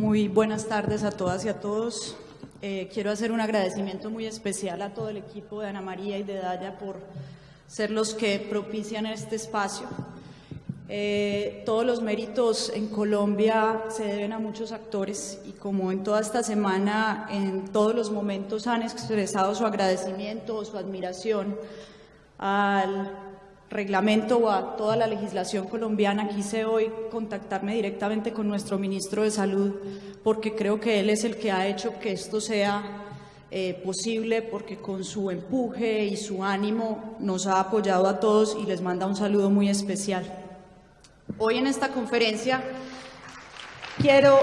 Muy buenas tardes a todas y a todos. Eh, quiero hacer un agradecimiento muy especial a todo el equipo de Ana María y de Daya por ser los que propician este espacio. Eh, todos los méritos en Colombia se deben a muchos actores y como en toda esta semana, en todos los momentos han expresado su agradecimiento o su admiración al reglamento o a toda la legislación colombiana, quise hoy contactarme directamente con nuestro ministro de Salud porque creo que él es el que ha hecho que esto sea eh, posible, porque con su empuje y su ánimo nos ha apoyado a todos y les manda un saludo muy especial. Hoy en esta conferencia quiero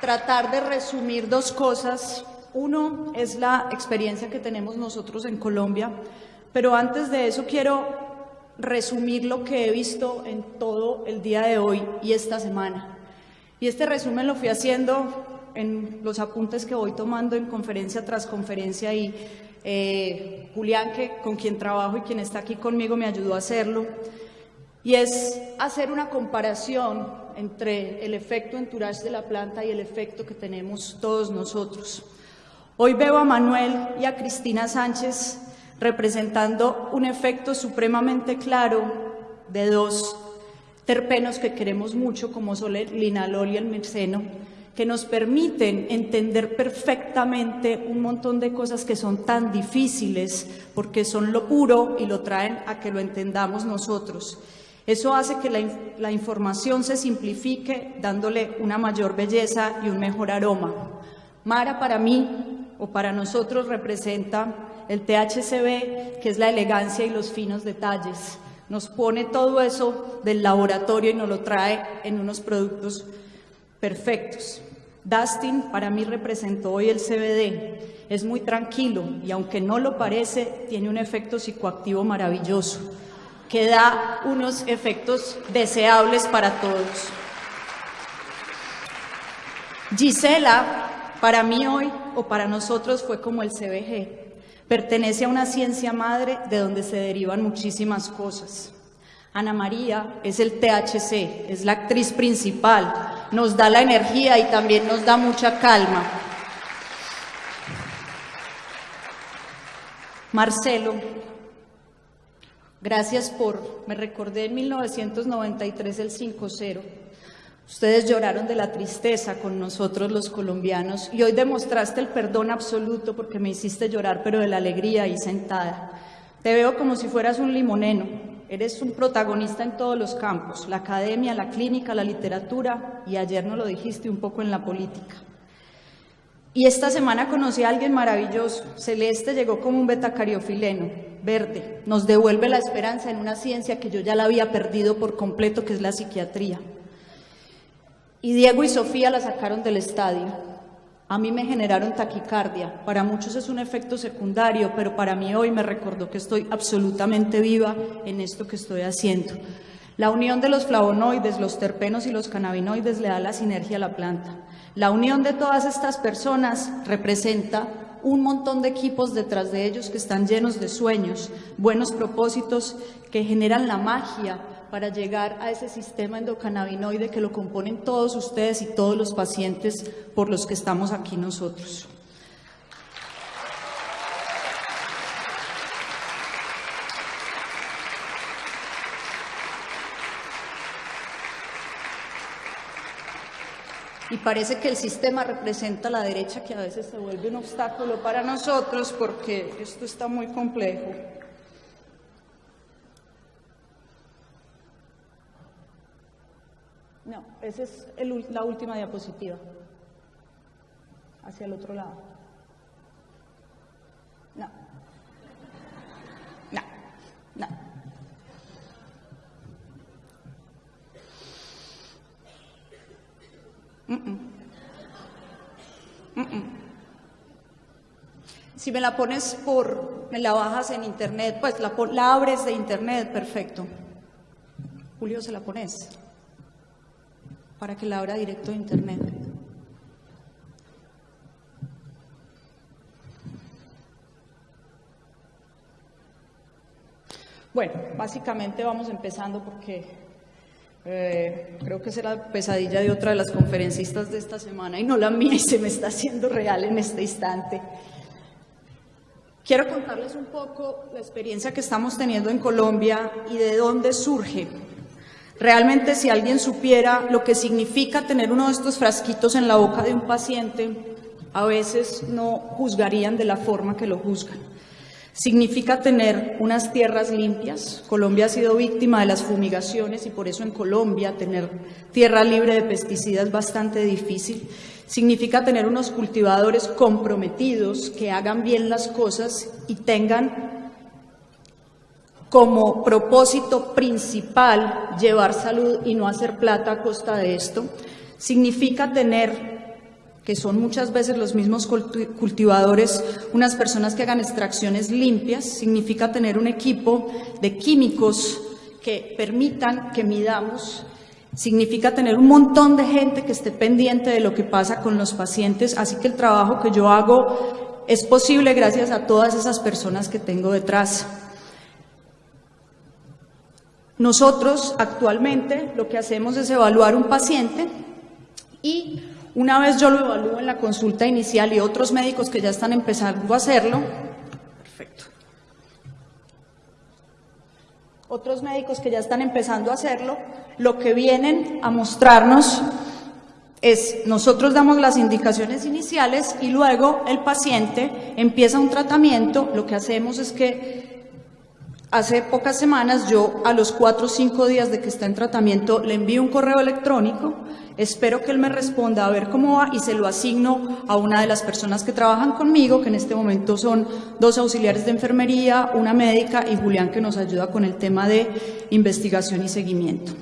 tratar de resumir dos cosas. Uno es la experiencia que tenemos nosotros en Colombia, pero antes de eso quiero resumir lo que he visto en todo el día de hoy y esta semana. Y este resumen lo fui haciendo en los apuntes que voy tomando en conferencia tras conferencia y eh, Julián, que, con quien trabajo y quien está aquí conmigo, me ayudó a hacerlo. Y es hacer una comparación entre el efecto entourage de la planta y el efecto que tenemos todos nosotros. Hoy veo a Manuel y a Cristina Sánchez representando un efecto supremamente claro de dos terpenos que queremos mucho, como son el linalol y el mirceno, que nos permiten entender perfectamente un montón de cosas que son tan difíciles porque son lo puro y lo traen a que lo entendamos nosotros. Eso hace que la, la información se simplifique dándole una mayor belleza y un mejor aroma. Mara para mí o para nosotros representa el THCB, que es la elegancia y los finos detalles. Nos pone todo eso del laboratorio y nos lo trae en unos productos perfectos. Dustin para mí representó hoy el CBD. Es muy tranquilo y aunque no lo parece, tiene un efecto psicoactivo maravilloso que da unos efectos deseables para todos. Gisela, para mí hoy o para nosotros fue como el CBG, Pertenece a una ciencia madre de donde se derivan muchísimas cosas. Ana María es el THC, es la actriz principal, nos da la energía y también nos da mucha calma. Marcelo, gracias por, me recordé en 1993 el 5-0. Ustedes lloraron de la tristeza con nosotros los colombianos y hoy demostraste el perdón absoluto porque me hiciste llorar, pero de la alegría ahí sentada. Te veo como si fueras un limoneno. Eres un protagonista en todos los campos, la academia, la clínica, la literatura y ayer no lo dijiste un poco en la política. Y esta semana conocí a alguien maravilloso. Celeste llegó como un betacariofileno, verde. Nos devuelve la esperanza en una ciencia que yo ya la había perdido por completo, que es la psiquiatría. Y Diego y Sofía la sacaron del estadio. A mí me generaron taquicardia. Para muchos es un efecto secundario, pero para mí hoy me recordó que estoy absolutamente viva en esto que estoy haciendo. La unión de los flavonoides, los terpenos y los cannabinoides le da la sinergia a la planta. La unión de todas estas personas representa un montón de equipos detrás de ellos que están llenos de sueños, buenos propósitos que generan la magia para llegar a ese sistema endocannabinoide que lo componen todos ustedes y todos los pacientes por los que estamos aquí nosotros. y parece que el sistema representa la derecha que a veces se vuelve un obstáculo para nosotros porque esto está muy complejo. No, esa es la última diapositiva. Hacia el otro lado. No. No. No. Si me la pones por, me la bajas en internet, pues la, la abres de internet, perfecto. Julio, ¿se la pones? Para que la abra directo de internet. Bueno, básicamente vamos empezando porque Eh, creo que será la pesadilla de otra de las conferencistas de esta semana y no la mía y se me está haciendo real en este instante. Quiero contarles un poco la experiencia que estamos teniendo en Colombia y de dónde surge. Realmente si alguien supiera lo que significa tener uno de estos frasquitos en la boca de un paciente, a veces no juzgarían de la forma que lo juzgan. Significa tener unas tierras limpias. Colombia ha sido víctima de las fumigaciones y por eso en Colombia tener tierra libre de pesticidas es bastante difícil. Significa tener unos cultivadores comprometidos que hagan bien las cosas y tengan como propósito principal llevar salud y no hacer plata a costa de esto. Significa tener que son muchas veces los mismos cultivadores, unas personas que hagan extracciones limpias, significa tener un equipo de químicos que permitan que midamos, significa tener un montón de gente que esté pendiente de lo que pasa con los pacientes, así que el trabajo que yo hago es posible gracias a todas esas personas que tengo detrás. Nosotros actualmente lo que hacemos es evaluar un paciente y una vez yo lo evalúo en la consulta inicial y otros médicos que ya están empezando a hacerlo, perfecto. Otros médicos que ya están empezando a hacerlo, lo que vienen a mostrarnos es, nosotros damos las indicaciones iniciales y luego el paciente empieza un tratamiento, lo que hacemos es que Hace pocas semanas yo a los cuatro o cinco días de que está en tratamiento le envío un correo electrónico, espero que él me responda a ver cómo va y se lo asigno a una de las personas que trabajan conmigo, que en este momento son dos auxiliares de enfermería, una médica y Julián que nos ayuda con el tema de investigación y seguimiento.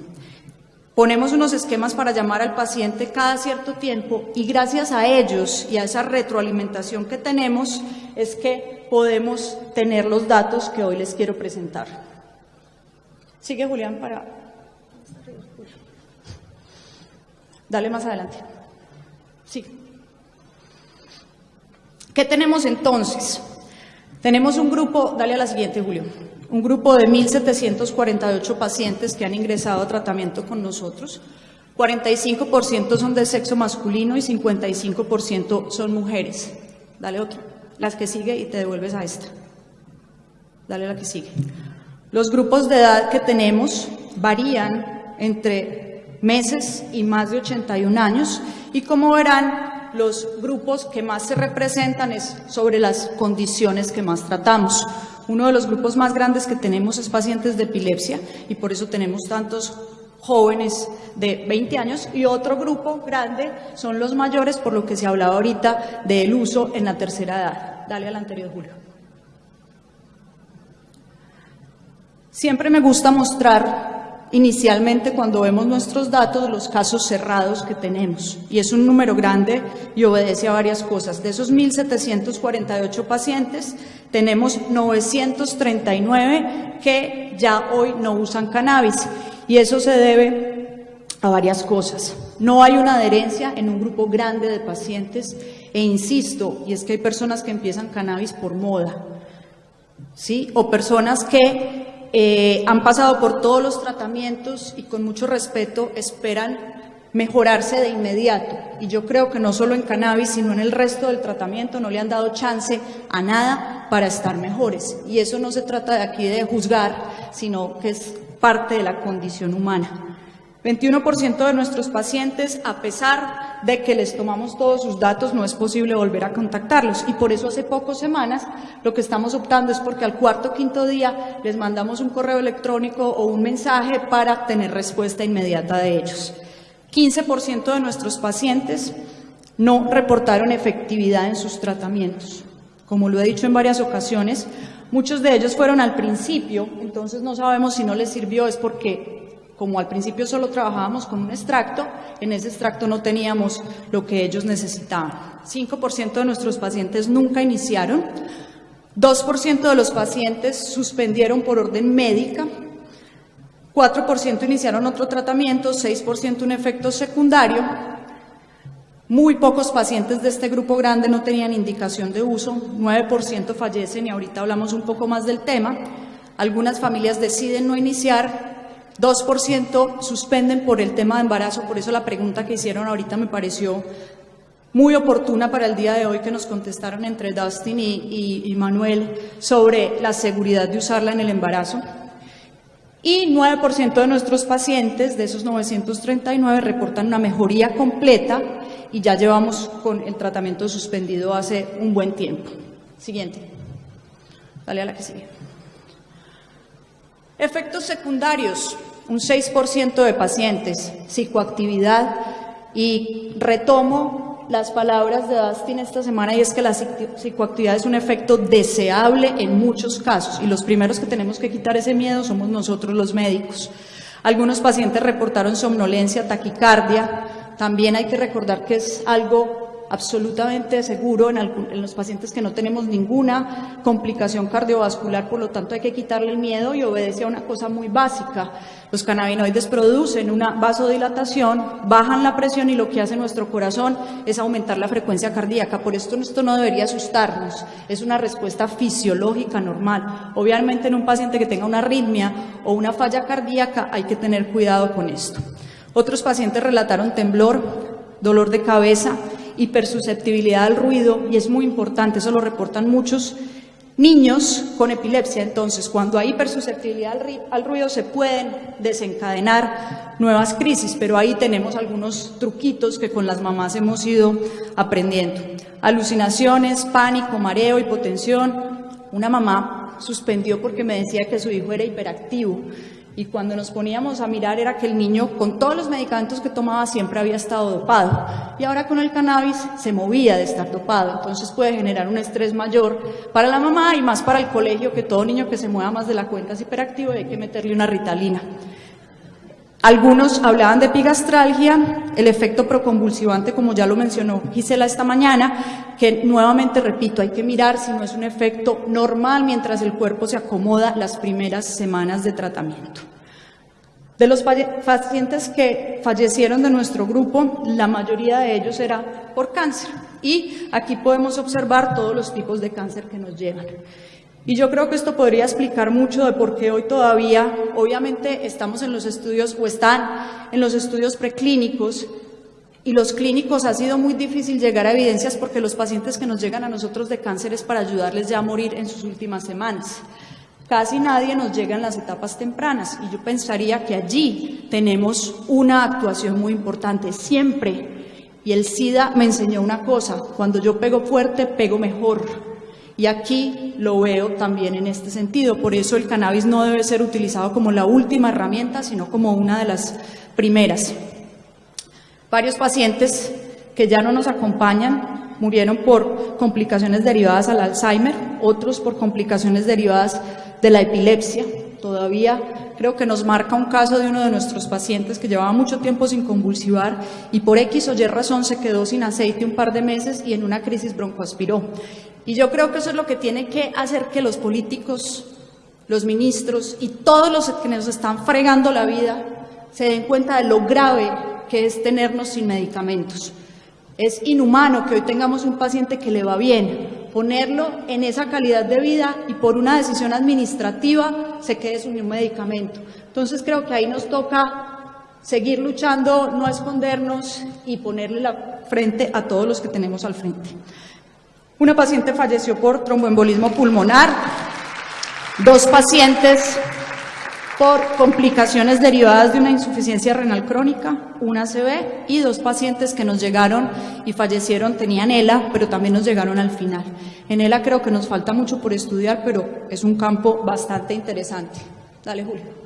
Ponemos unos esquemas para llamar al paciente cada cierto tiempo y gracias a ellos y a esa retroalimentación que tenemos es que podemos tener los datos que hoy les quiero presentar. Sigue Julián para... Dale más adelante. Sí. ¿Qué tenemos entonces? Tenemos un grupo, dale a la siguiente, Julio un grupo de 1.748 pacientes que han ingresado a tratamiento con nosotros. 45% son de sexo masculino y 55% son mujeres. Dale otra, las que sigue y te devuelves a esta. Dale la que sigue. Los grupos de edad que tenemos varían entre meses y más de 81 años y como verán, los grupos que más se representan es sobre las condiciones que más tratamos. Uno de los grupos más grandes que tenemos es pacientes de epilepsia y por eso tenemos tantos jóvenes de 20 años y otro grupo grande son los mayores, por lo que se hablaba ahorita del uso en la tercera edad. Dale al anterior, Julio. Siempre me gusta mostrar inicialmente cuando vemos nuestros datos los casos cerrados que tenemos y es un número grande y obedece a varias cosas. De esos 1.748 pacientes tenemos 939 que ya hoy no usan cannabis y eso se debe a varias cosas. No hay una adherencia en un grupo grande de pacientes e insisto, y es que hay personas que empiezan cannabis por moda, ¿sí? O personas que eh, han pasado por todos los tratamientos y con mucho respeto esperan mejorarse de inmediato. Y yo creo que no solo en cannabis, sino en el resto del tratamiento no le han dado chance a nada para estar mejores. Y eso no se trata de aquí de juzgar, sino que es parte de la condición humana. 21% de nuestros pacientes, a pesar de que les tomamos todos sus datos, no es posible volver a contactarlos. Y por eso hace pocas semanas lo que estamos optando es porque al cuarto o quinto día les mandamos un correo electrónico o un mensaje para tener respuesta inmediata de ellos. 15% de nuestros pacientes no reportaron efectividad en sus tratamientos. Como lo he dicho en varias ocasiones, muchos de ellos fueron al principio, entonces no sabemos si no les sirvió, es porque como al principio solo trabajábamos con un extracto, en ese extracto no teníamos lo que ellos necesitaban. 5% de nuestros pacientes nunca iniciaron, 2% de los pacientes suspendieron por orden médica, 4% iniciaron otro tratamiento, 6% un efecto secundario, muy pocos pacientes de este grupo grande no tenían indicación de uso, 9% fallecen y ahorita hablamos un poco más del tema. Algunas familias deciden no iniciar 2% suspenden por el tema de embarazo, por eso la pregunta que hicieron ahorita me pareció muy oportuna para el día de hoy que nos contestaron entre Dustin y, Manuel sobre la seguridad de usarla en el embarazo. Y 9% de nuestros pacientes, de esos 939, reportan una mejoría completa y ya llevamos con el tratamiento suspendido hace un buen tiempo. Siguiente. Dale a la que sigue. Efectos secundarios, un 6% de pacientes, psicoactividad y retomo las palabras de Dustin esta semana y es que la psicoactividad es un efecto deseable en muchos casos y los primeros que tenemos que quitar ese miedo somos nosotros los médicos. Algunos pacientes reportaron somnolencia, taquicardia, también hay que recordar que es algo absolutamente seguro en, los pacientes que no tenemos ninguna complicación cardiovascular, por lo tanto hay que quitarle el miedo y obedece a una cosa muy básica. Los cannabinoides producen una vasodilatación, bajan la presión y lo que hace nuestro corazón es aumentar la frecuencia cardíaca. Por esto esto no debería asustarnos, es una respuesta fisiológica normal. Obviamente en un paciente que tenga una arritmia o una falla cardíaca hay que tener cuidado con esto. Otros pacientes relataron temblor, dolor de cabeza, hipersusceptibilidad al ruido y es muy importante, eso lo reportan muchos niños con epilepsia. Entonces, cuando hay hipersusceptibilidad al ruido se pueden desencadenar nuevas crisis, pero ahí tenemos algunos truquitos que con las mamás hemos ido aprendiendo. Alucinaciones, pánico, mareo, hipotensión. Una mamá suspendió porque me decía que su hijo era hiperactivo y cuando nos poníamos a mirar era que el niño con todos los medicamentos que tomaba siempre había estado dopado y ahora con el cannabis se movía de estar dopado, entonces puede generar un estrés mayor para la mamá y más para el colegio que todo niño que se mueva más de la cuenta es hiperactivo y hay que meterle una ritalina. Algunos hablaban de epigastralgia, el efecto proconvulsivante, como ya lo mencionó Gisela esta mañana, que nuevamente repito, hay que mirar si no es un efecto normal mientras el cuerpo se acomoda las primeras semanas de tratamiento. De los pacientes que fallecieron de nuestro grupo, la mayoría de ellos era por cáncer. Y aquí podemos observar todos los tipos de cáncer que nos llegan. Y yo creo que esto podría explicar mucho de por qué hoy todavía, obviamente estamos en los estudios o están en los estudios preclínicos y los clínicos ha sido muy difícil llegar a evidencias porque los pacientes que nos llegan a nosotros de cáncer es para ayudarles ya a morir en sus últimas semanas. Casi nadie nos llega en las etapas tempranas y yo pensaría que allí tenemos una actuación muy importante, siempre. Y el SIDA me enseñó una cosa, cuando yo pego fuerte, pego mejor. Y aquí lo veo también en este sentido. Por eso el cannabis no debe ser utilizado como la última herramienta, sino como una de las primeras. Varios pacientes que ya no nos acompañan murieron por complicaciones derivadas al Alzheimer, otros por complicaciones derivadas de la epilepsia. Todavía creo que nos marca un caso de uno de nuestros pacientes que llevaba mucho tiempo sin convulsivar y por X o Y razón se quedó sin aceite un par de meses y en una crisis broncoaspiró. Y yo creo que eso es lo que tiene que hacer que los políticos, los ministros y todos los que nos están fregando la vida se den cuenta de lo grave que es tenernos sin medicamentos. Es inhumano que hoy tengamos un paciente que le va bien, ponerlo en esa calidad de vida y por una decisión administrativa se quede sin un medicamento. Entonces creo que ahí nos toca seguir luchando, no escondernos y ponerle la frente a todos los que tenemos al frente. Una paciente falleció por tromboembolismo pulmonar, dos pacientes por complicaciones derivadas de una insuficiencia renal crónica, una ACV, y dos pacientes que nos llegaron y fallecieron, tenían ELA, pero también nos llegaron al final. En ELA creo que nos falta mucho por estudiar, pero es un campo bastante interesante. Dale, Julio.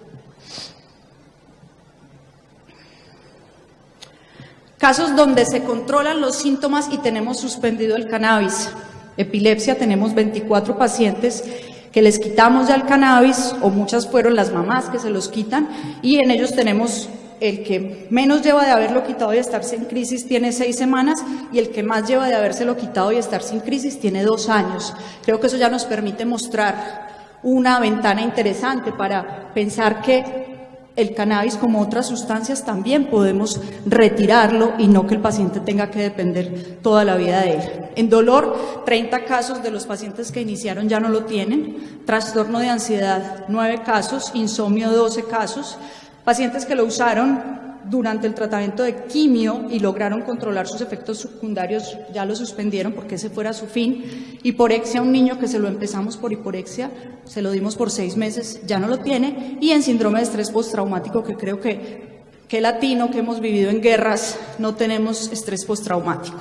Casos donde se controlan los síntomas y tenemos suspendido el cannabis. Epilepsia, tenemos 24 pacientes que les quitamos ya el cannabis, o muchas fueron las mamás que se los quitan, y en ellos tenemos el que menos lleva de haberlo quitado y estarse en crisis tiene seis semanas y el que más lleva de habérselo quitado y estar sin crisis tiene dos años. Creo que eso ya nos permite mostrar una ventana interesante para pensar que el cannabis, como otras sustancias, también podemos retirarlo y no que el paciente tenga que depender toda la vida de él. En dolor, 30 casos de los pacientes que iniciaron ya no lo tienen. Trastorno de ansiedad, 9 casos. Insomnio, 12 casos. pacientes que lo usaron durante el tratamiento de quimio y lograron controlar sus efectos secundarios, ya lo suspendieron porque ese fuera su fin. Hiporexia, un niño que se lo empezamos por hiporexia, se lo dimos por seis meses, ya no lo tiene. Y en síndrome de estrés postraumático, que creo que, que latino, que hemos vivido en guerras, no tenemos estrés postraumático.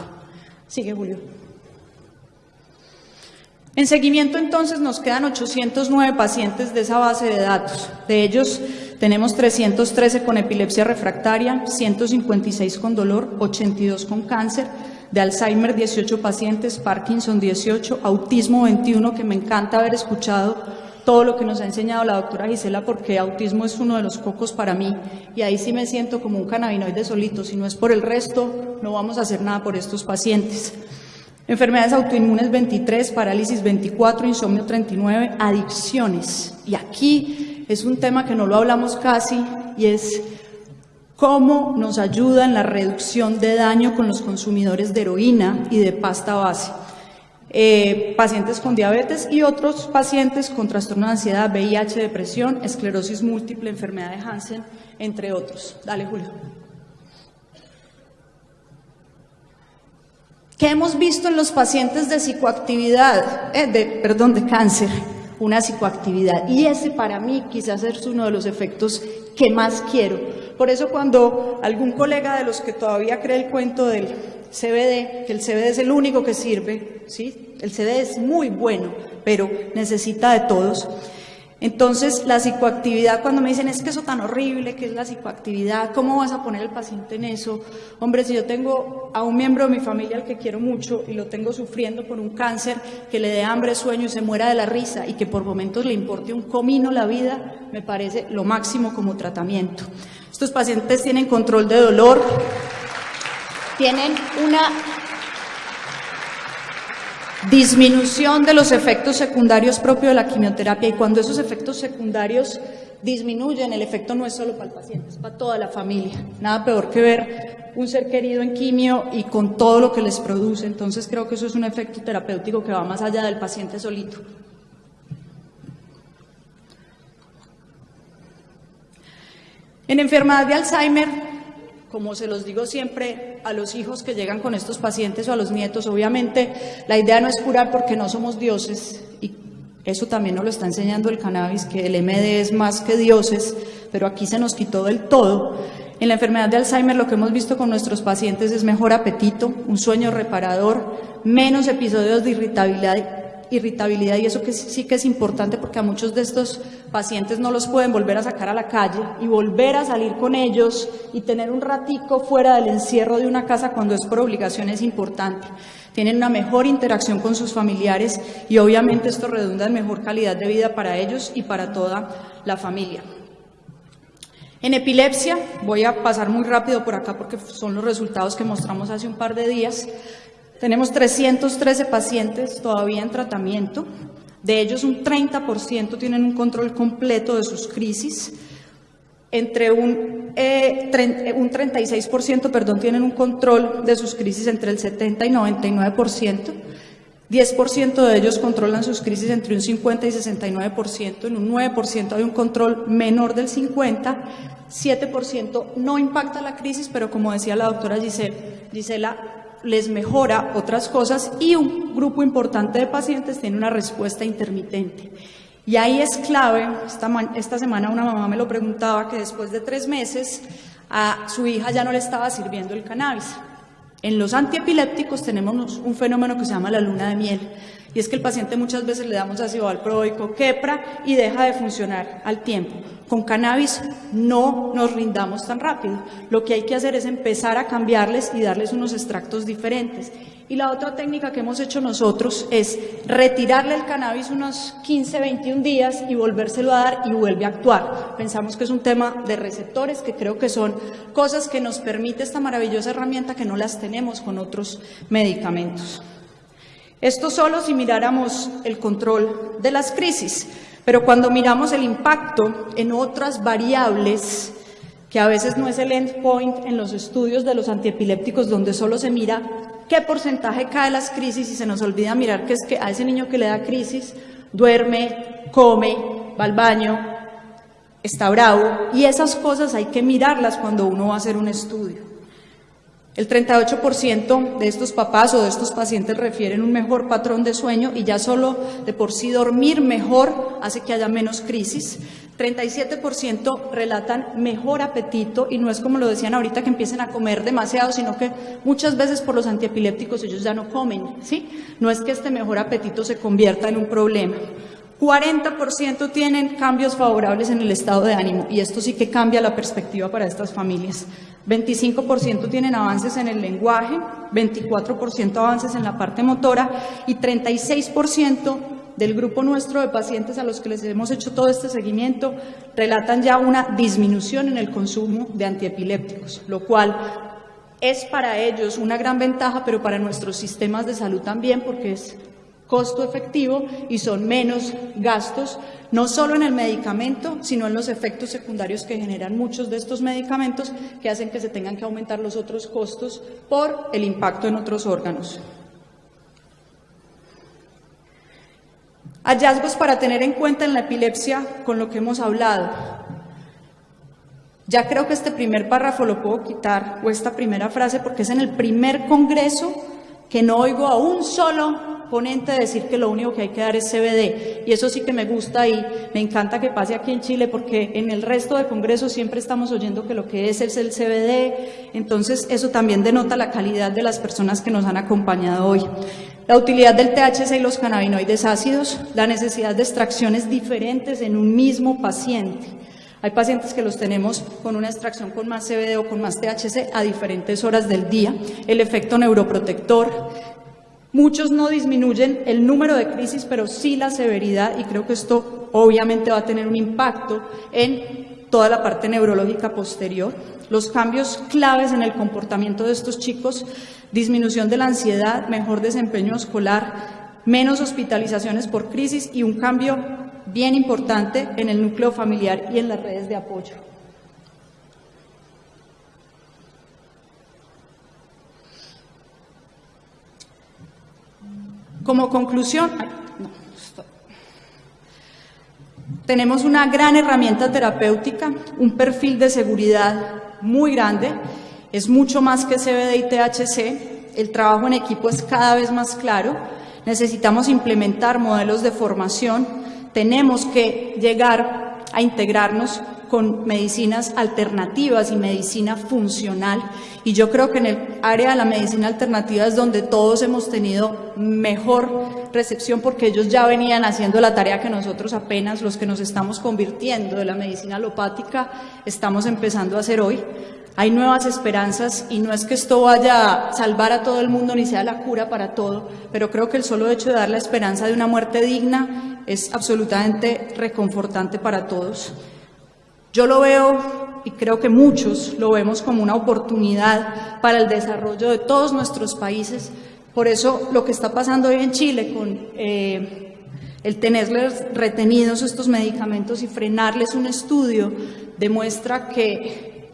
Sigue, Julio. En seguimiento, entonces, nos quedan 809 pacientes de esa base de datos. De ellos, tenemos 313 con epilepsia refractaria, 156 con dolor, 82 con cáncer, de Alzheimer 18 pacientes, Parkinson 18, autismo 21, que me encanta haber escuchado todo lo que nos ha enseñado la doctora Gisela, porque autismo es uno de los pocos para mí, y ahí sí me siento como un cannabinoide solito, si no es por el resto, no vamos a hacer nada por estos pacientes. Enfermedades autoinmunes 23, parálisis 24, insomnio 39, adicciones. Y aquí es un tema que no lo hablamos casi y es cómo nos ayuda en la reducción de daño con los consumidores de heroína y de pasta base. Eh, pacientes con diabetes y otros pacientes con trastorno de ansiedad, VIH, depresión, esclerosis múltiple, enfermedad de Hansen, entre otros. Dale, Julio. ¿Qué hemos visto en los pacientes de psicoactividad, eh, de, perdón, de cáncer? Una psicoactividad. Y ese para mí quizás es uno de los efectos que más quiero. Por eso cuando algún colega de los que todavía cree el cuento del CBD, que el CBD es el único que sirve, ¿sí? el CBD es muy bueno, pero necesita de todos, entonces, la psicoactividad, cuando me dicen, es que eso tan horrible, que es la psicoactividad, ¿cómo vas a poner el paciente en eso? Hombre, si yo tengo a un miembro de mi familia al que quiero mucho y lo tengo sufriendo por un cáncer, que le dé hambre, sueño y se muera de la risa y que por momentos le importe un comino la vida, me parece lo máximo como tratamiento. Estos pacientes tienen control de dolor, tienen una disminución de los efectos secundarios propios de la quimioterapia y cuando esos efectos secundarios disminuyen, el efecto no es solo para el paciente, es para toda la familia. Nada peor que ver un ser querido en quimio y con todo lo que les produce. Entonces creo que eso es un efecto terapéutico que va más allá del paciente solito. En enfermedad de Alzheimer, como se los digo siempre a los hijos que llegan con estos pacientes o a los nietos, obviamente la idea no es curar porque no somos dioses y eso también nos lo está enseñando el cannabis, que el MD es más que dioses, pero aquí se nos quitó del todo. En la enfermedad de Alzheimer lo que hemos visto con nuestros pacientes es mejor apetito, un sueño reparador, menos episodios de irritabilidad irritabilidad y eso que sí que es importante porque a muchos de estos pacientes no los pueden volver a sacar a la calle y volver a salir con ellos y tener un ratico fuera del encierro de una casa cuando es por obligación es importante. Tienen una mejor interacción con sus familiares y obviamente esto redunda en mejor calidad de vida para ellos y para toda la familia. En epilepsia, voy a pasar muy rápido por acá porque son los resultados que mostramos hace un par de días. Tenemos 313 pacientes todavía en tratamiento, de ellos un 30% tienen un control completo de sus crisis, entre un, eh, un 36% perdón, tienen un control de sus crisis entre el 70 y 99%, 10% de ellos controlan sus crisis entre un 50 y 69%, en un 9% hay un control menor del 50%, 7% no impacta la crisis, pero como decía la doctora Gisela, les mejora otras cosas y un grupo importante de pacientes tiene una respuesta intermitente. Y ahí es clave, esta, esta semana una mamá me lo preguntaba, que después de tres meses a su hija ya no le estaba sirviendo el cannabis. En los antiepilépticos tenemos un fenómeno que se llama la luna de miel. Y es que el paciente muchas veces le damos ácido valproico, quepra y deja de funcionar al tiempo. Con cannabis no nos rindamos tan rápido. Lo que hay que hacer es empezar a cambiarles y darles unos extractos diferentes. Y la otra técnica que hemos hecho nosotros es retirarle el cannabis unos 15, 21 días y volvérselo a dar y vuelve a actuar. Pensamos que es un tema de receptores, que creo que son cosas que nos permite esta maravillosa herramienta que no las tenemos con otros medicamentos. Esto solo si miráramos el control de las crisis, pero cuando miramos el impacto en otras variables, que a veces no es el endpoint en los estudios de los antiepilépticos, donde solo se mira qué porcentaje cae las crisis y se nos olvida mirar que es que a ese niño que le da crisis duerme, come, va al baño, está bravo y esas cosas hay que mirarlas cuando uno va a hacer un estudio. El 38% de estos papás o de estos pacientes refieren un mejor patrón de sueño y ya solo de por sí dormir mejor hace que haya menos crisis. 37% relatan mejor apetito y no es como lo decían ahorita que empiecen a comer demasiado, sino que muchas veces por los antiepilépticos ellos ya no comen, ¿sí? No es que este mejor apetito se convierta en un problema. 40% tienen cambios favorables en el estado de ánimo y esto sí que cambia la perspectiva para estas familias. 25% tienen avances en el lenguaje, 24% avances en la parte motora y 36% del grupo nuestro de pacientes a los que les hemos hecho todo este seguimiento relatan ya una disminución en el consumo de antiepilépticos, lo cual es para ellos una gran ventaja, pero para nuestros sistemas de salud también, porque es costo efectivo y son menos gastos, no solo en el medicamento, sino en los efectos secundarios que generan muchos de estos medicamentos que hacen que se tengan que aumentar los otros costos por el impacto en otros órganos. Hallazgos para tener en cuenta en la epilepsia con lo que hemos hablado. Ya creo que este primer párrafo lo puedo quitar, o esta primera frase, porque es en el primer congreso que no oigo a un solo ponente decir que lo único que hay que dar es CBD. Y eso sí que me gusta y me encanta que pase aquí en Chile porque en el resto de congresos siempre estamos oyendo que lo que es es el CBD. Entonces eso también denota la calidad de las personas que nos han acompañado hoy. La utilidad del THC y los cannabinoides ácidos, la necesidad de extracciones diferentes en un mismo paciente. Hay pacientes que los tenemos con una extracción con más CBD o con más THC a diferentes horas del día. El efecto neuroprotector, Muchos no disminuyen el número de crisis, pero sí la severidad y creo que esto obviamente va a tener un impacto en toda la parte neurológica posterior. Los cambios claves en el comportamiento de estos chicos, disminución de la ansiedad, mejor desempeño escolar, menos hospitalizaciones por crisis y un cambio bien importante en el núcleo familiar y en las redes de apoyo. Como conclusión, tenemos una gran herramienta terapéutica, un perfil de seguridad muy grande, es mucho más que CBD y THC, el trabajo en equipo es cada vez más claro, necesitamos implementar modelos de formación, tenemos que llegar a integrarnos con medicinas alternativas y medicina funcional. Y yo creo que en el área de la medicina alternativa es donde todos hemos tenido mejor recepción porque ellos ya venían haciendo la tarea que nosotros apenas, los que nos estamos convirtiendo de la medicina alopática, estamos empezando a hacer hoy. Hay nuevas esperanzas y no es que esto vaya a salvar a todo el mundo ni sea la cura para todo, pero creo que el solo hecho de dar la esperanza de una muerte digna es absolutamente reconfortante para todos. Yo lo veo y creo que muchos lo vemos como una oportunidad para el desarrollo de todos nuestros países. Por eso lo que está pasando hoy en Chile con eh, el tenerles retenidos estos medicamentos y frenarles un estudio demuestra que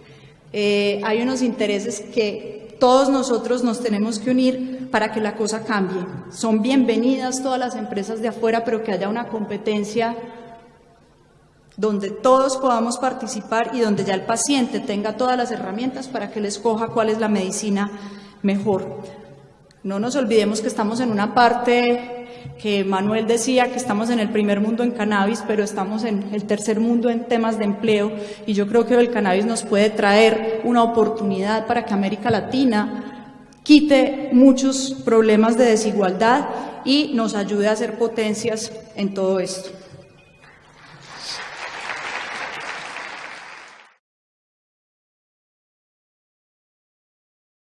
eh, hay unos intereses que todos nosotros nos tenemos que unir para que la cosa cambie. Son bienvenidas todas las empresas de afuera, pero que haya una competencia donde todos podamos participar y donde ya el paciente tenga todas las herramientas para que le escoja cuál es la medicina mejor. No nos olvidemos que estamos en una parte que Manuel decía que estamos en el primer mundo en cannabis, pero estamos en el tercer mundo en temas de empleo y yo creo que el cannabis nos puede traer una oportunidad para que América Latina quite muchos problemas de desigualdad y nos ayude a hacer potencias en todo esto.